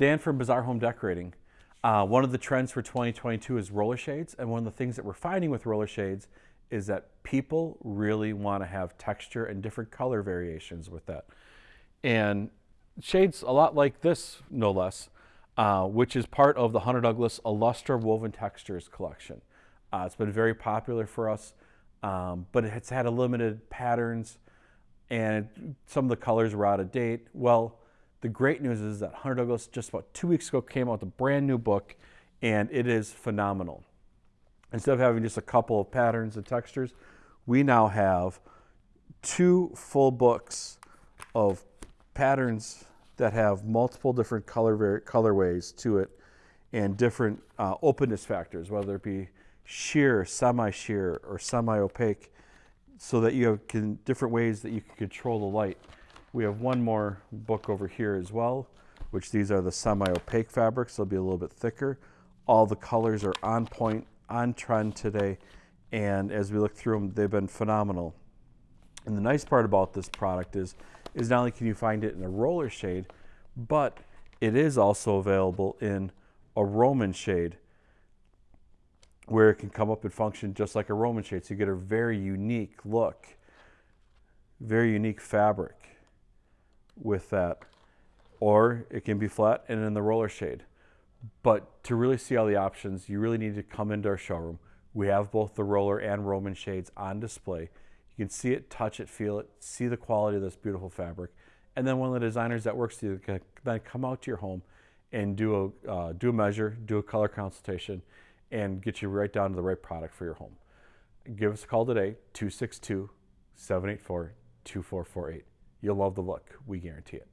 Dan from Bazaar Home Decorating. Uh, one of the trends for 2022 is roller shades, and one of the things that we're finding with roller shades is that people really want to have texture and different color variations with that. And shades a lot like this, no less, uh, which is part of the Hunter Douglas Alustra Woven Textures collection. Uh, it's been very popular for us, um, but it's had a limited patterns and some of the colors were out of date. Well, the great news is that Hunter Douglas just about two weeks ago came out with a brand new book and it is phenomenal. Instead of having just a couple of patterns and textures, we now have two full books of patterns that have multiple different color colorways to it and different uh, openness factors, whether it be sheer, semi-sheer, or semi-opaque, so that you have can, different ways that you can control the light. We have one more book over here as well, which these are the semi-opaque fabrics. They'll be a little bit thicker. All the colors are on point, on trend today. And as we look through them, they've been phenomenal. And the nice part about this product is, is not only can you find it in a roller shade, but it is also available in a Roman shade where it can come up and function just like a Roman shade. So you get a very unique look, very unique fabric with that. Or it can be flat and in the roller shade. But to really see all the options, you really need to come into our showroom. We have both the roller and Roman shades on display. You can see it, touch it, feel it, see the quality of this beautiful fabric. And then one of the designers that works with you can then come out to your home and do a, uh, do a measure, do a color consultation, and get you right down to the right product for your home. Give us a call today, 262 784 2448. You'll love the look. We guarantee it.